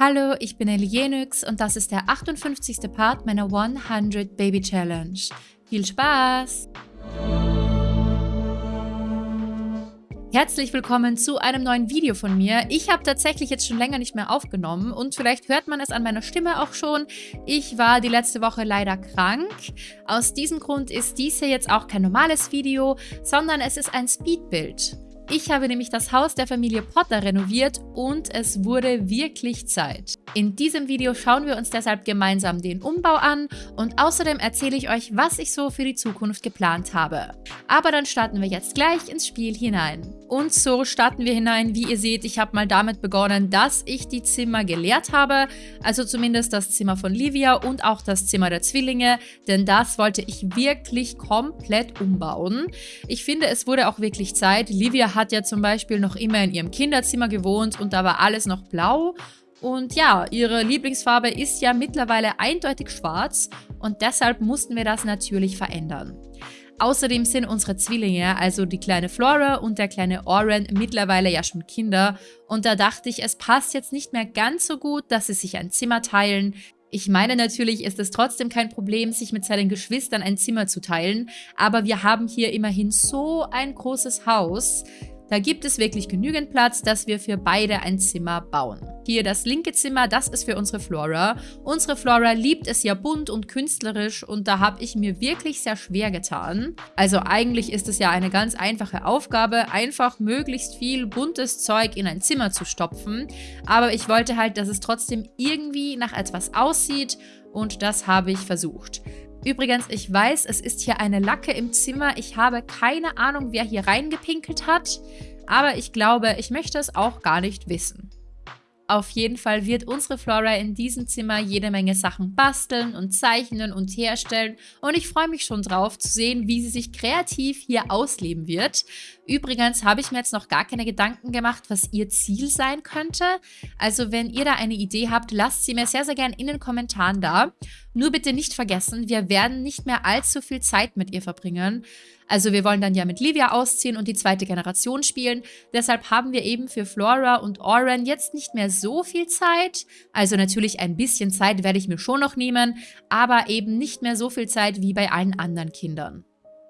Hallo, ich bin Elienix und das ist der 58. Part meiner 100 Baby Challenge. Viel Spaß! Herzlich willkommen zu einem neuen Video von mir. Ich habe tatsächlich jetzt schon länger nicht mehr aufgenommen und vielleicht hört man es an meiner Stimme auch schon. Ich war die letzte Woche leider krank. Aus diesem Grund ist dies hier jetzt auch kein normales Video, sondern es ist ein Speedbild. Ich habe nämlich das Haus der Familie Potter renoviert und es wurde wirklich Zeit. In diesem Video schauen wir uns deshalb gemeinsam den Umbau an und außerdem erzähle ich euch, was ich so für die Zukunft geplant habe. Aber dann starten wir jetzt gleich ins Spiel hinein. Und so starten wir hinein. Wie ihr seht, ich habe mal damit begonnen, dass ich die Zimmer geleert habe. Also zumindest das Zimmer von Livia und auch das Zimmer der Zwillinge. Denn das wollte ich wirklich komplett umbauen. Ich finde, es wurde auch wirklich Zeit. Livia hat ja zum Beispiel noch immer in ihrem Kinderzimmer gewohnt und da war alles noch blau. Und ja, ihre Lieblingsfarbe ist ja mittlerweile eindeutig schwarz und deshalb mussten wir das natürlich verändern. Außerdem sind unsere Zwillinge, also die kleine Flora und der kleine Oren, mittlerweile ja schon Kinder. Und da dachte ich, es passt jetzt nicht mehr ganz so gut, dass sie sich ein Zimmer teilen. Ich meine, natürlich ist es trotzdem kein Problem, sich mit seinen Geschwistern ein Zimmer zu teilen, aber wir haben hier immerhin so ein großes Haus, da gibt es wirklich genügend Platz, dass wir für beide ein Zimmer bauen. Hier das linke Zimmer, das ist für unsere Flora. Unsere Flora liebt es ja bunt und künstlerisch und da habe ich mir wirklich sehr schwer getan. Also eigentlich ist es ja eine ganz einfache Aufgabe, einfach möglichst viel buntes Zeug in ein Zimmer zu stopfen. Aber ich wollte halt, dass es trotzdem irgendwie nach etwas aussieht und das habe ich versucht. Übrigens, ich weiß, es ist hier eine Lacke im Zimmer. Ich habe keine Ahnung, wer hier reingepinkelt hat. Aber ich glaube, ich möchte es auch gar nicht wissen. Auf jeden Fall wird unsere Flora in diesem Zimmer jede Menge Sachen basteln und zeichnen und herstellen und ich freue mich schon drauf zu sehen, wie sie sich kreativ hier ausleben wird. Übrigens habe ich mir jetzt noch gar keine Gedanken gemacht, was ihr Ziel sein könnte. Also wenn ihr da eine Idee habt, lasst sie mir sehr, sehr gerne in den Kommentaren da. Nur bitte nicht vergessen, wir werden nicht mehr allzu viel Zeit mit ihr verbringen. Also wir wollen dann ja mit Livia ausziehen und die zweite Generation spielen. Deshalb haben wir eben für Flora und Oren jetzt nicht mehr so viel Zeit. Also natürlich ein bisschen Zeit werde ich mir schon noch nehmen, aber eben nicht mehr so viel Zeit wie bei allen anderen Kindern.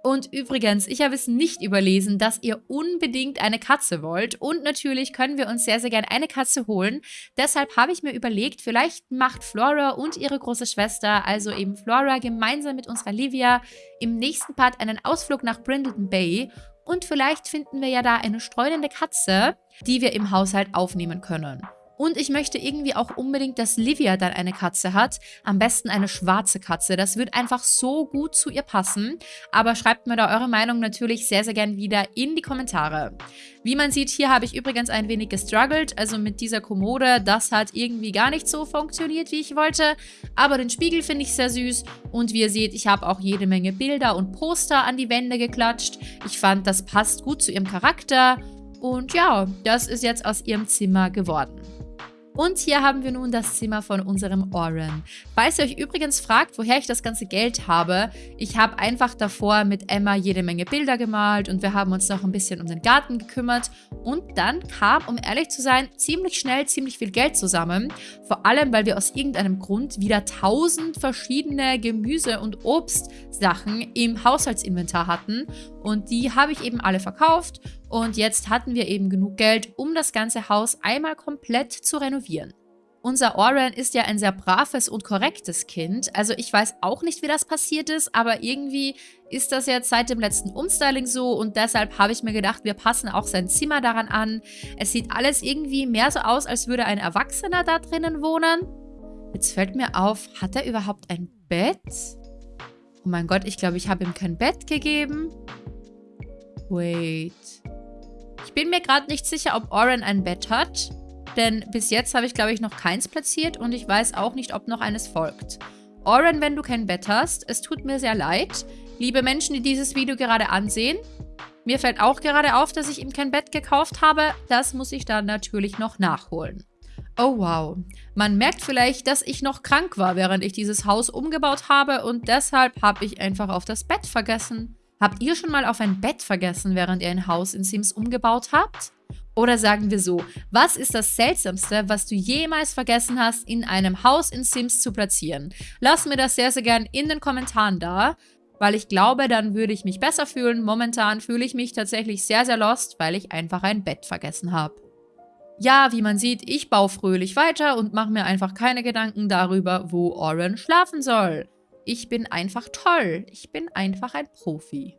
Und übrigens, ich habe es nicht überlesen, dass ihr unbedingt eine Katze wollt. Und natürlich können wir uns sehr, sehr gerne eine Katze holen. Deshalb habe ich mir überlegt, vielleicht macht Flora und ihre große Schwester, also eben Flora, gemeinsam mit unserer Livia im nächsten Part einen Ausflug nach Brindleton Bay. Und vielleicht finden wir ja da eine streunende Katze, die wir im Haushalt aufnehmen können. Und ich möchte irgendwie auch unbedingt, dass Livia dann eine Katze hat. Am besten eine schwarze Katze. Das wird einfach so gut zu ihr passen. Aber schreibt mir da eure Meinung natürlich sehr, sehr gern wieder in die Kommentare. Wie man sieht, hier habe ich übrigens ein wenig gestruggelt. Also mit dieser Kommode, das hat irgendwie gar nicht so funktioniert, wie ich wollte. Aber den Spiegel finde ich sehr süß. Und wie ihr seht, ich habe auch jede Menge Bilder und Poster an die Wände geklatscht. Ich fand, das passt gut zu ihrem Charakter. Und ja, das ist jetzt aus ihrem Zimmer geworden. Und hier haben wir nun das Zimmer von unserem Oren. Falls ihr euch übrigens fragt, woher ich das ganze Geld habe, ich habe einfach davor mit Emma jede Menge Bilder gemalt und wir haben uns noch ein bisschen um den Garten gekümmert. Und dann kam, um ehrlich zu sein, ziemlich schnell ziemlich viel Geld zusammen. Vor allem, weil wir aus irgendeinem Grund wieder tausend verschiedene Gemüse- und Obstsachen im Haushaltsinventar hatten. Und die habe ich eben alle verkauft und jetzt hatten wir eben genug Geld, um das ganze Haus einmal komplett zu renovieren. Unser Oren ist ja ein sehr braves und korrektes Kind. Also ich weiß auch nicht, wie das passiert ist, aber irgendwie ist das jetzt seit dem letzten Umstyling so und deshalb habe ich mir gedacht, wir passen auch sein Zimmer daran an. Es sieht alles irgendwie mehr so aus, als würde ein Erwachsener da drinnen wohnen. Jetzt fällt mir auf, hat er überhaupt ein Bett? Oh mein Gott, ich glaube, ich habe ihm kein Bett gegeben. Wait. Ich bin mir gerade nicht sicher, ob Oren ein Bett hat. Denn bis jetzt habe ich, glaube ich, noch keins platziert und ich weiß auch nicht, ob noch eines folgt. Oren, wenn du kein Bett hast, es tut mir sehr leid. Liebe Menschen, die dieses Video gerade ansehen, mir fällt auch gerade auf, dass ich ihm kein Bett gekauft habe. Das muss ich dann natürlich noch nachholen. Oh wow. Man merkt vielleicht, dass ich noch krank war, während ich dieses Haus umgebaut habe und deshalb habe ich einfach auf das Bett vergessen. Habt ihr schon mal auf ein Bett vergessen, während ihr ein Haus in Sims umgebaut habt? Oder sagen wir so, was ist das Seltsamste, was du jemals vergessen hast, in einem Haus in Sims zu platzieren? Lass mir das sehr, sehr gern in den Kommentaren da, weil ich glaube, dann würde ich mich besser fühlen. Momentan fühle ich mich tatsächlich sehr, sehr lost, weil ich einfach ein Bett vergessen habe. Ja, wie man sieht, ich baue fröhlich weiter und mache mir einfach keine Gedanken darüber, wo Oren schlafen soll. Ich bin einfach toll. Ich bin einfach ein Profi.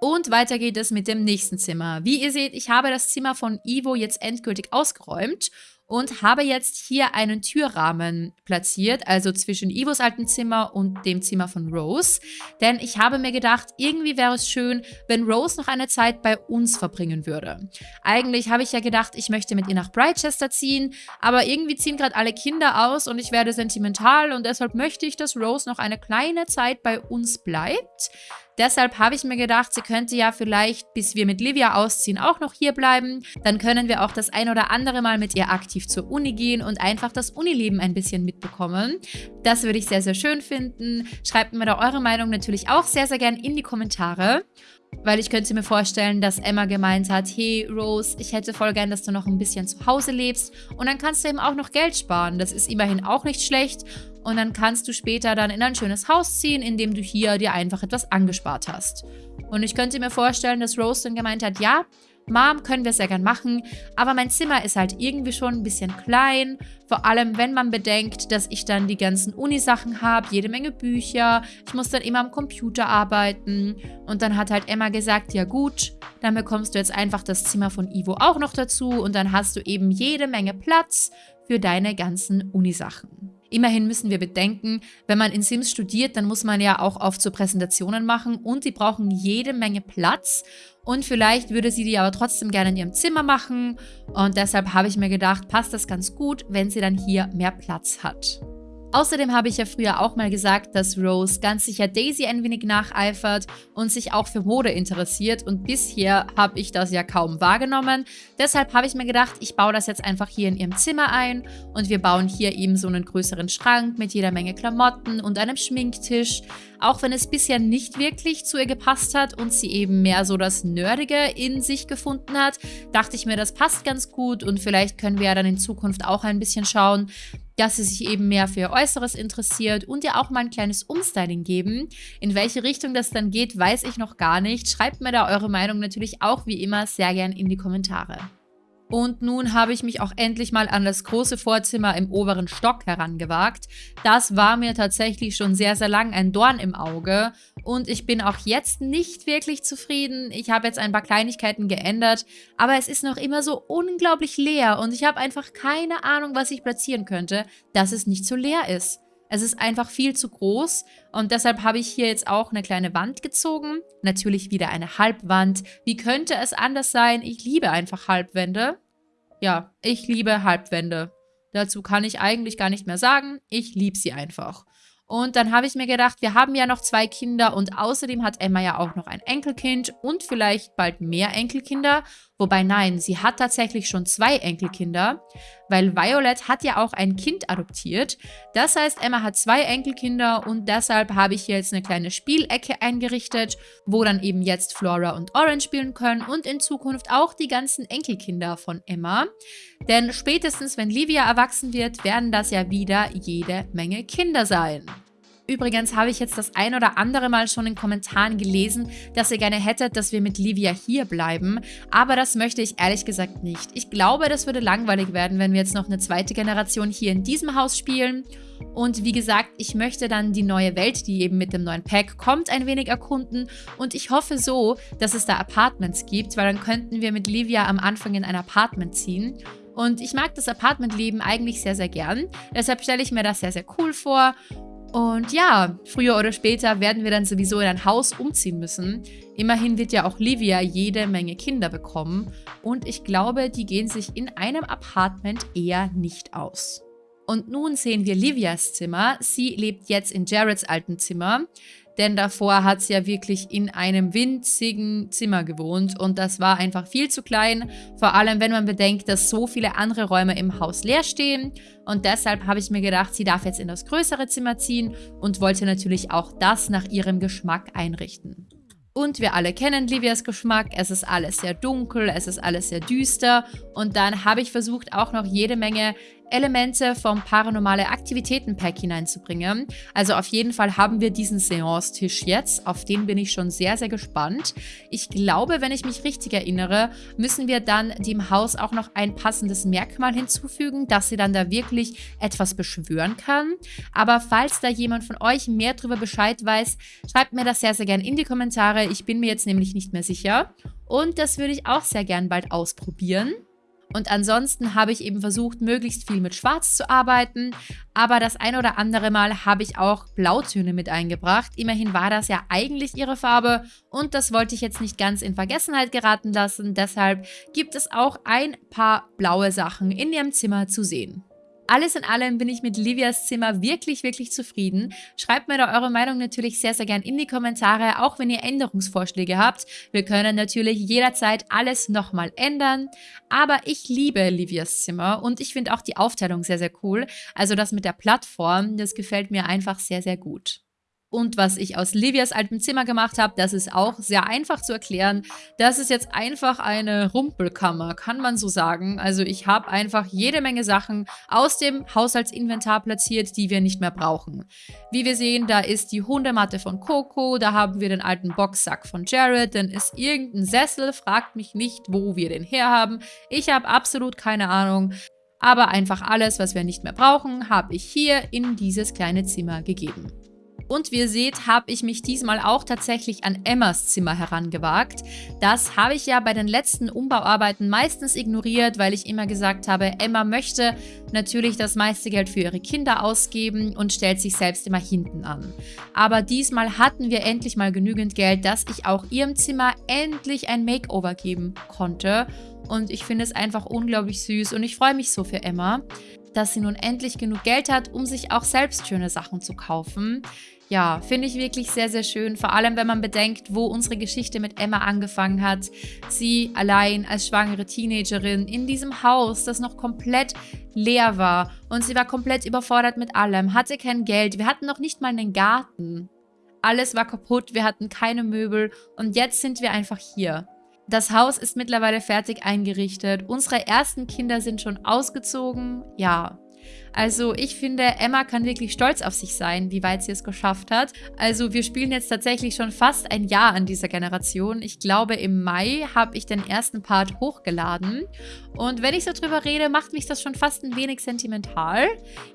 Und weiter geht es mit dem nächsten Zimmer. Wie ihr seht, ich habe das Zimmer von Ivo jetzt endgültig ausgeräumt und habe jetzt hier einen Türrahmen platziert, also zwischen Ivos alten Zimmer und dem Zimmer von Rose. Denn ich habe mir gedacht, irgendwie wäre es schön, wenn Rose noch eine Zeit bei uns verbringen würde. Eigentlich habe ich ja gedacht, ich möchte mit ihr nach Brightchester ziehen, aber irgendwie ziehen gerade alle Kinder aus und ich werde sentimental und deshalb möchte ich, dass Rose noch eine kleine Zeit bei uns bleibt. Deshalb habe ich mir gedacht, sie könnte ja vielleicht, bis wir mit Livia ausziehen, auch noch hier bleiben. Dann können wir auch das ein oder andere Mal mit ihr aktiv zur Uni gehen und einfach das Unileben ein bisschen mitbekommen. Das würde ich sehr, sehr schön finden. Schreibt mir da eure Meinung natürlich auch sehr, sehr gern in die Kommentare. Weil ich könnte mir vorstellen, dass Emma gemeint hat, hey Rose, ich hätte voll gern, dass du noch ein bisschen zu Hause lebst und dann kannst du eben auch noch Geld sparen. Das ist immerhin auch nicht schlecht und dann kannst du später dann in ein schönes Haus ziehen, in dem du hier dir einfach etwas angespart hast. Und ich könnte mir vorstellen, dass Rose dann gemeint hat, ja, Mom, können wir sehr gern machen, aber mein Zimmer ist halt irgendwie schon ein bisschen klein, vor allem wenn man bedenkt, dass ich dann die ganzen Unisachen habe, jede Menge Bücher, ich muss dann immer am Computer arbeiten. Und dann hat halt Emma gesagt, ja gut, dann bekommst du jetzt einfach das Zimmer von Ivo auch noch dazu. Und dann hast du eben jede Menge Platz für deine ganzen Unisachen. Immerhin müssen wir bedenken, wenn man in Sims studiert, dann muss man ja auch oft so Präsentationen machen und die brauchen jede Menge Platz und vielleicht würde sie die aber trotzdem gerne in ihrem Zimmer machen und deshalb habe ich mir gedacht, passt das ganz gut, wenn sie dann hier mehr Platz hat. Außerdem habe ich ja früher auch mal gesagt, dass Rose ganz sicher Daisy ein wenig nacheifert und sich auch für Mode interessiert und bisher habe ich das ja kaum wahrgenommen. Deshalb habe ich mir gedacht, ich baue das jetzt einfach hier in ihrem Zimmer ein und wir bauen hier eben so einen größeren Schrank mit jeder Menge Klamotten und einem Schminktisch. Auch wenn es bisher nicht wirklich zu ihr gepasst hat und sie eben mehr so das Nerdige in sich gefunden hat, dachte ich mir, das passt ganz gut und vielleicht können wir ja dann in Zukunft auch ein bisschen schauen, dass sie sich eben mehr für ihr Äußeres interessiert und ihr auch mal ein kleines Umstyling geben. In welche Richtung das dann geht, weiß ich noch gar nicht. Schreibt mir da eure Meinung natürlich auch wie immer sehr gern in die Kommentare. Und nun habe ich mich auch endlich mal an das große Vorzimmer im oberen Stock herangewagt. Das war mir tatsächlich schon sehr, sehr lang ein Dorn im Auge. Und ich bin auch jetzt nicht wirklich zufrieden. Ich habe jetzt ein paar Kleinigkeiten geändert, aber es ist noch immer so unglaublich leer und ich habe einfach keine Ahnung, was ich platzieren könnte, dass es nicht so leer ist. Es ist einfach viel zu groß und deshalb habe ich hier jetzt auch eine kleine Wand gezogen. Natürlich wieder eine Halbwand. Wie könnte es anders sein? Ich liebe einfach Halbwände. Ja, ich liebe Halbwände. Dazu kann ich eigentlich gar nicht mehr sagen. Ich liebe sie einfach. Und dann habe ich mir gedacht, wir haben ja noch zwei Kinder und außerdem hat Emma ja auch noch ein Enkelkind und vielleicht bald mehr Enkelkinder. Wobei nein, sie hat tatsächlich schon zwei Enkelkinder, weil Violet hat ja auch ein Kind adoptiert. Das heißt, Emma hat zwei Enkelkinder und deshalb habe ich hier jetzt eine kleine Spielecke eingerichtet, wo dann eben jetzt Flora und Orange spielen können und in Zukunft auch die ganzen Enkelkinder von Emma. Denn spätestens, wenn Livia erwachsen wird, werden das ja wieder jede Menge Kinder sein. Übrigens habe ich jetzt das ein oder andere Mal schon in Kommentaren gelesen, dass ihr gerne hättet, dass wir mit Livia hier bleiben. Aber das möchte ich ehrlich gesagt nicht. Ich glaube, das würde langweilig werden, wenn wir jetzt noch eine zweite Generation hier in diesem Haus spielen. Und wie gesagt, ich möchte dann die neue Welt, die eben mit dem neuen Pack kommt, ein wenig erkunden. Und ich hoffe so, dass es da Apartments gibt, weil dann könnten wir mit Livia am Anfang in ein Apartment ziehen. Und ich mag das Apartmentleben eigentlich sehr, sehr gern. Deshalb stelle ich mir das sehr, sehr cool vor. Und ja, früher oder später werden wir dann sowieso in ein Haus umziehen müssen. Immerhin wird ja auch Livia jede Menge Kinder bekommen. Und ich glaube, die gehen sich in einem Apartment eher nicht aus. Und nun sehen wir Livias Zimmer. Sie lebt jetzt in Jareds alten Zimmer denn davor hat sie ja wirklich in einem winzigen Zimmer gewohnt und das war einfach viel zu klein, vor allem wenn man bedenkt, dass so viele andere Räume im Haus leer stehen und deshalb habe ich mir gedacht, sie darf jetzt in das größere Zimmer ziehen und wollte natürlich auch das nach ihrem Geschmack einrichten. Und wir alle kennen Livias Geschmack. Es ist alles sehr dunkel, es ist alles sehr düster. Und dann habe ich versucht, auch noch jede Menge Elemente vom Paranormale Aktivitäten Pack hineinzubringen. Also auf jeden Fall haben wir diesen Seance-Tisch jetzt. Auf den bin ich schon sehr, sehr gespannt. Ich glaube, wenn ich mich richtig erinnere, müssen wir dann dem Haus auch noch ein passendes Merkmal hinzufügen, dass sie dann da wirklich etwas beschwören kann. Aber falls da jemand von euch mehr darüber Bescheid weiß, schreibt mir das sehr, sehr gerne in die Kommentare. Ich bin mir jetzt nämlich nicht mehr sicher. Und das würde ich auch sehr gern bald ausprobieren. Und ansonsten habe ich eben versucht, möglichst viel mit Schwarz zu arbeiten. Aber das ein oder andere Mal habe ich auch Blautöne mit eingebracht. Immerhin war das ja eigentlich ihre Farbe und das wollte ich jetzt nicht ganz in Vergessenheit geraten lassen. Deshalb gibt es auch ein paar blaue Sachen in ihrem Zimmer zu sehen. Alles in allem bin ich mit Livias Zimmer wirklich, wirklich zufrieden. Schreibt mir da eure Meinung natürlich sehr, sehr gern in die Kommentare, auch wenn ihr Änderungsvorschläge habt. Wir können natürlich jederzeit alles nochmal ändern. Aber ich liebe Livias Zimmer und ich finde auch die Aufteilung sehr, sehr cool. Also das mit der Plattform, das gefällt mir einfach sehr, sehr gut. Und was ich aus Livias altem Zimmer gemacht habe, das ist auch sehr einfach zu erklären. Das ist jetzt einfach eine Rumpelkammer, kann man so sagen. Also ich habe einfach jede Menge Sachen aus dem Haushaltsinventar platziert, die wir nicht mehr brauchen. Wie wir sehen, da ist die Hundematte von Coco, da haben wir den alten Boxsack von Jared, dann ist irgendein Sessel, fragt mich nicht, wo wir den herhaben. Ich habe absolut keine Ahnung. Aber einfach alles, was wir nicht mehr brauchen, habe ich hier in dieses kleine Zimmer gegeben. Und wie ihr seht, habe ich mich diesmal auch tatsächlich an Emmas Zimmer herangewagt. Das habe ich ja bei den letzten Umbauarbeiten meistens ignoriert, weil ich immer gesagt habe, Emma möchte natürlich das meiste Geld für ihre Kinder ausgeben und stellt sich selbst immer hinten an. Aber diesmal hatten wir endlich mal genügend Geld, dass ich auch ihrem Zimmer endlich ein Makeover geben konnte. Und ich finde es einfach unglaublich süß und ich freue mich so für Emma dass sie nun endlich genug Geld hat, um sich auch selbst schöne Sachen zu kaufen ja, finde ich wirklich sehr, sehr schön. Vor allem, wenn man bedenkt, wo unsere Geschichte mit Emma angefangen hat. Sie allein als schwangere Teenagerin in diesem Haus, das noch komplett leer war. Und sie war komplett überfordert mit allem, hatte kein Geld. Wir hatten noch nicht mal einen Garten. Alles war kaputt, wir hatten keine Möbel und jetzt sind wir einfach hier. Das Haus ist mittlerweile fertig eingerichtet. Unsere ersten Kinder sind schon ausgezogen. Ja, also ich finde, Emma kann wirklich stolz auf sich sein, wie weit sie es geschafft hat. Also wir spielen jetzt tatsächlich schon fast ein Jahr an dieser Generation. Ich glaube, im Mai habe ich den ersten Part hochgeladen. Und wenn ich so drüber rede, macht mich das schon fast ein wenig sentimental.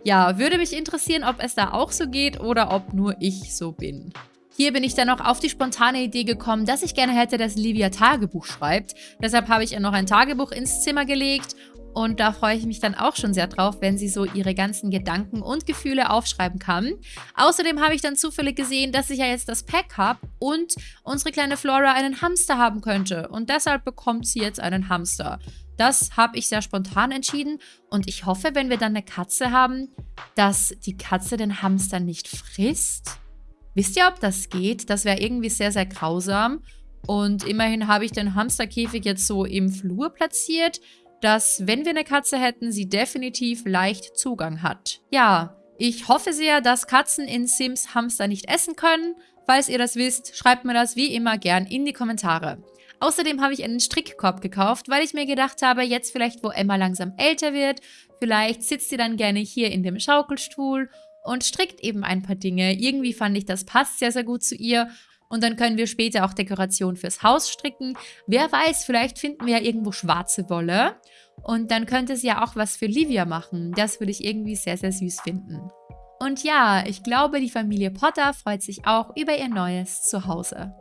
Ja, würde mich interessieren, ob es da auch so geht oder ob nur ich so bin. Hier bin ich dann noch auf die spontane Idee gekommen, dass ich gerne hätte, dass Livia Tagebuch schreibt. Deshalb habe ich ihr noch ein Tagebuch ins Zimmer gelegt und da freue ich mich dann auch schon sehr drauf, wenn sie so ihre ganzen Gedanken und Gefühle aufschreiben kann. Außerdem habe ich dann zufällig gesehen, dass ich ja jetzt das Pack habe und unsere kleine Flora einen Hamster haben könnte. Und deshalb bekommt sie jetzt einen Hamster. Das habe ich sehr spontan entschieden und ich hoffe, wenn wir dann eine Katze haben, dass die Katze den Hamster nicht frisst. Wisst ihr, ob das geht? Das wäre irgendwie sehr, sehr grausam. Und immerhin habe ich den Hamsterkäfig jetzt so im Flur platziert dass, wenn wir eine Katze hätten, sie definitiv leicht Zugang hat. Ja, ich hoffe sehr, dass Katzen in Sims Hamster nicht essen können. Falls ihr das wisst, schreibt mir das wie immer gern in die Kommentare. Außerdem habe ich einen Strickkorb gekauft, weil ich mir gedacht habe, jetzt vielleicht, wo Emma langsam älter wird, vielleicht sitzt sie dann gerne hier in dem Schaukelstuhl und strickt eben ein paar Dinge. Irgendwie fand ich, das passt sehr, sehr gut zu ihr und dann können wir später auch Dekoration fürs Haus stricken. Wer weiß, vielleicht finden wir ja irgendwo schwarze Wolle. Und dann könnte sie ja auch was für Livia machen. Das würde ich irgendwie sehr, sehr süß finden. Und ja, ich glaube, die Familie Potter freut sich auch über ihr neues Zuhause.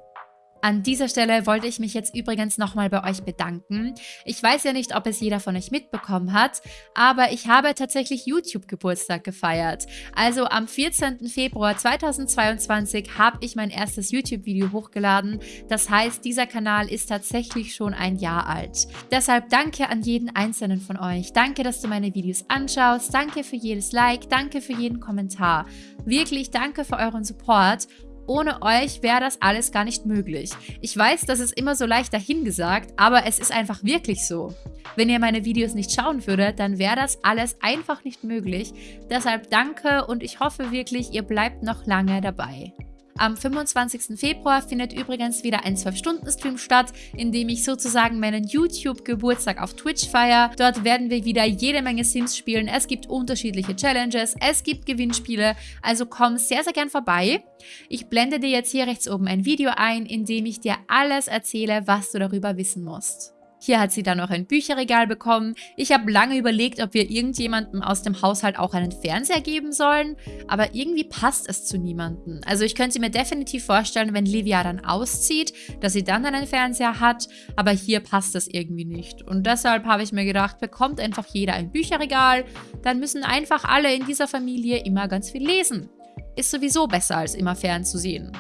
An dieser Stelle wollte ich mich jetzt übrigens nochmal bei euch bedanken. Ich weiß ja nicht, ob es jeder von euch mitbekommen hat, aber ich habe tatsächlich YouTube-Geburtstag gefeiert. Also am 14. Februar 2022 habe ich mein erstes YouTube-Video hochgeladen. Das heißt, dieser Kanal ist tatsächlich schon ein Jahr alt. Deshalb danke an jeden einzelnen von euch. Danke, dass du meine Videos anschaust. Danke für jedes Like. Danke für jeden Kommentar. Wirklich danke für euren Support ohne euch wäre das alles gar nicht möglich. Ich weiß, das ist immer so leicht dahingesagt, aber es ist einfach wirklich so. Wenn ihr meine Videos nicht schauen würdet, dann wäre das alles einfach nicht möglich. Deshalb danke und ich hoffe wirklich, ihr bleibt noch lange dabei. Am 25. Februar findet übrigens wieder ein 12-Stunden-Stream statt, in dem ich sozusagen meinen YouTube-Geburtstag auf Twitch feiere. Dort werden wir wieder jede Menge Sims spielen. Es gibt unterschiedliche Challenges, es gibt Gewinnspiele, also komm sehr, sehr gern vorbei. Ich blende dir jetzt hier rechts oben ein Video ein, in dem ich dir alles erzähle, was du darüber wissen musst. Hier hat sie dann noch ein Bücherregal bekommen. Ich habe lange überlegt, ob wir irgendjemandem aus dem Haushalt auch einen Fernseher geben sollen, aber irgendwie passt es zu niemandem. Also ich könnte mir definitiv vorstellen, wenn Livia dann auszieht, dass sie dann einen Fernseher hat, aber hier passt das irgendwie nicht. Und deshalb habe ich mir gedacht, bekommt einfach jeder ein Bücherregal, dann müssen einfach alle in dieser Familie immer ganz viel lesen. Ist sowieso besser, als immer fernzusehen.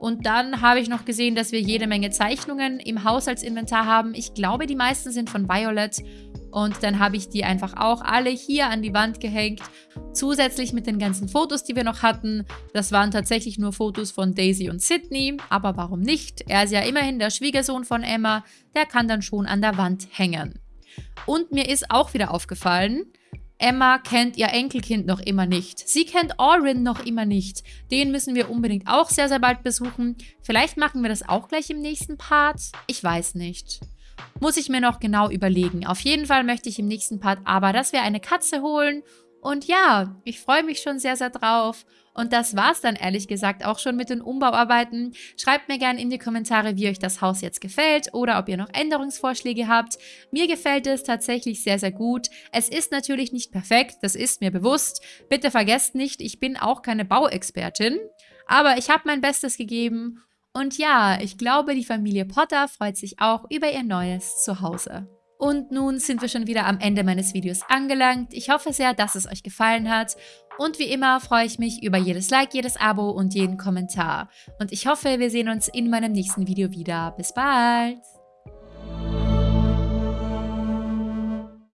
Und dann habe ich noch gesehen, dass wir jede Menge Zeichnungen im Haushaltsinventar haben. Ich glaube, die meisten sind von Violet. Und dann habe ich die einfach auch alle hier an die Wand gehängt. Zusätzlich mit den ganzen Fotos, die wir noch hatten. Das waren tatsächlich nur Fotos von Daisy und Sydney. Aber warum nicht? Er ist ja immerhin der Schwiegersohn von Emma. Der kann dann schon an der Wand hängen. Und mir ist auch wieder aufgefallen, Emma kennt ihr Enkelkind noch immer nicht. Sie kennt Orin noch immer nicht. Den müssen wir unbedingt auch sehr, sehr bald besuchen. Vielleicht machen wir das auch gleich im nächsten Part. Ich weiß nicht. Muss ich mir noch genau überlegen. Auf jeden Fall möchte ich im nächsten Part aber, dass wir eine Katze holen. Und ja, ich freue mich schon sehr, sehr drauf. Und das war's dann ehrlich gesagt auch schon mit den Umbauarbeiten. Schreibt mir gerne in die Kommentare, wie euch das Haus jetzt gefällt oder ob ihr noch Änderungsvorschläge habt. Mir gefällt es tatsächlich sehr, sehr gut. Es ist natürlich nicht perfekt, das ist mir bewusst. Bitte vergesst nicht, ich bin auch keine Bauexpertin. Aber ich habe mein Bestes gegeben. Und ja, ich glaube, die Familie Potter freut sich auch über ihr neues Zuhause. Und nun sind wir schon wieder am Ende meines Videos angelangt. Ich hoffe sehr, dass es euch gefallen hat und wie immer freue ich mich über jedes Like, jedes Abo und jeden Kommentar. Und ich hoffe, wir sehen uns in meinem nächsten Video wieder. Bis bald!